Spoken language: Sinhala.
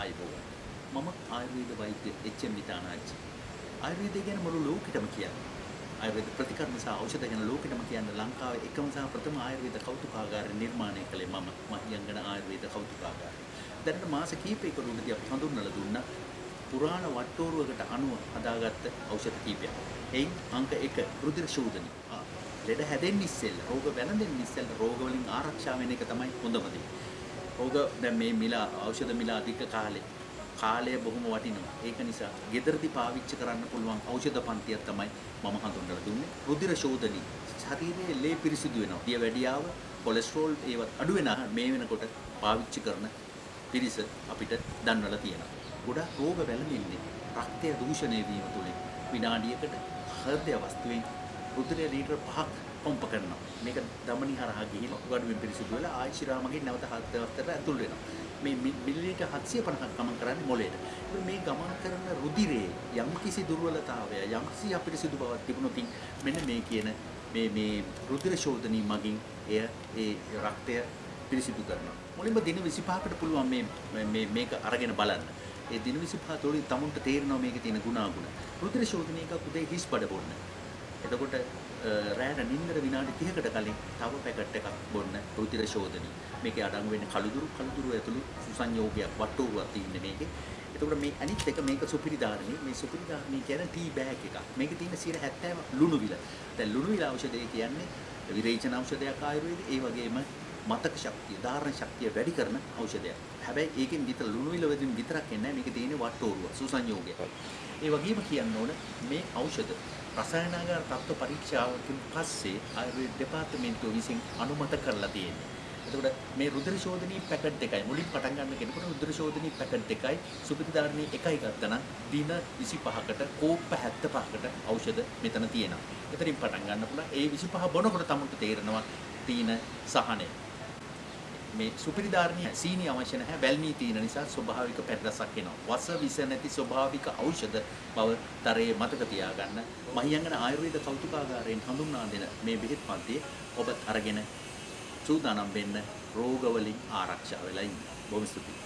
ආයුබෝවන්. මම ආයුර්වේද වෛද්‍ය එච්.එම්. විතානාච්චි. ආයුර්වේදය ගැන මුළු ලෝකෙටම කියන්නේ. ආයුර්වේද ප්‍රතිකර්ම සහ ඖෂධ ගැන ලෝකෙටම කියන්නේ ලංකාවේ එකම සහ ප්‍රථම ආයුර්වේද කෞතුකාගාරය නිර්මාණය කළේ මම මහියංගන ආයුර්වේද කෞතුකාගාරය. දැනට මාස කිහිපයකට උඩදී අපි හඳුන්වලා දුන්නා පුරාණ වට්ටෝරුවකට අනුව හදාගත්ත ඖෂධ කීපයක්. එයින් අංක 1 රුධිර ශෝධනි. ලෙඩ හැදෙන්න ඉස්සෙල්ලා රෝග වැළඳෙන්න ඉස්සෙල්ලා රෝග වලින් ආරක්ෂා වෙන එක තමයි හොඳම දේ. රෝග දැන් මේ මිල ඖෂධ මිල අධික කාලේ කාලය බොහොම වටිනවා. ඒක නිසා ගෙදරදී පාවිච්චි කරන්න පුළුවන් ඖෂධ පන්තියක් තමයි මම හඳුන්වලා දුන්නේ. රුධිර ශෝධනි. ශරීරයේ ලේ පිරිසිදු වෙනවා. දියවැඩියාව, කොලෙස්ටරෝල් ඒවත් අඩු වෙන මේ වෙනකොට පාවිච්චි කරන පිරිස අපිට දන්වලා තියෙනවා. ගොඩාක් රෝග වැළඳෙන්නේ රක්තය දූෂණය වීම තුළින් විනාඩියකට හෘද වස්තුවෙන් රුධිරය ලීටර් 5ක් පම්ප කරනවා. මේක දමනි හරහා ගිහින් ගඩුවෙන් පිරිසිදු වෙලා ආයි ශිරාමගෙන් නැවත හෘද වස්තුවට ඇතුල් වෙනවා. මේ මිලිලීටර් 750ක් ගමන් කරන්නේ මොළයට. මේ ගමන් කරන රුධිරයේ යම්කිසි දුර්වලතාවය යම්කිසි අපිරිසිදු බවක් තිබුණොත් මෙන්න මේ කියන මේ මේ රුධිර ශෝධනී මගින් එය ඒ රක්තය පිරිසිදු කරනවා. මුලින්ම දින 25කට පුළුවන් මේ මේ මේක අරගෙන බලන්න. ඒ දින 25 තුළින් තමුන්ට තේරෙනවා මේකේ තියෙන ගුණාගුණ. රුධිර ශෝධනයක උදේ හිස් බඩ බොන්න. එතකොට රෑට නිින්දර විනාඩි 30කට කලින් තව පැකට් එකක් බොන්න රුධිර ශෝධනී. මේකේ අඩංගු වෙන්නේ කළුදුරු කළුදුරු ඇතුළු සුසංයෝගයක් වට්ටෝරුවක් තියෙන්නේ මේකේ. එතකොට මේ අනිත් එක මේක සුපිරිධාරණී මේ සුපිරිධාරණී කියන්නේ ටී බෑග් එකක්. මේකේ තියෙන 70ක් ලුණු විල. දැන් ලුණු විල ඖෂධය කියන්නේ විරේචන ඖෂධයක් ආයුර්වේද ඒ වගේම මතක ශක්තිය, ධාරණ ශක්තිය වැඩි කරන ඖෂධයක්. හැබැයි ඒකෙන් විතර ලුණු විල වලින් විතරක් එන්නේ නැහැ. මේකේ තියෙන වට්ටෝරුව සුසංයෝගය. ඒ වගේම කියන්න ඕන මේ ඖෂධ රසායනාගාර තත්ත්ව පරීක්ෂාවකින් පස්සේ ආයුර්වේද දෙපාර්තමේන්තුව විසින් අනුමත කරලා තියෙනවා. එතකොට මේ රුධිර ශෝධනී පැකට් එකයි මුලින් පටන් ගන්න කෙනෙකුට රුධිර ශෝධනී පැකට් එකයි සුපිරිධාරණී එකයි ගත්තා නම් දින 25කට කෝප්ප 75කට ඖෂධ මෙතන තියෙනවා. එතනින් පටන් ගන්න පුළුවන්. ඒ 25 බොනකොට තමයි තේරෙනවා තීන සහනය. මේ සුපිරිධාරණී සීනි අවශ්‍ය නැහැ වැල්මී තියෙන නිසා ස්වභාවික පෙරදසක් එනවා. වස විස නැති ස්වභාවික ඖෂධ බව තරයේ මතක තියාගන්න. මහියංගන ආයුර්වේද කෞතුකාගාරයෙන් හඳුන්වා දෙන මේ බෙහෙත් පන්තියේ ඔබ අරගෙන සූදානම් වෙන්න රෝග වලින් ආරක්ෂා වෙලා ඉන්න. බොහොම ස්තුතියි.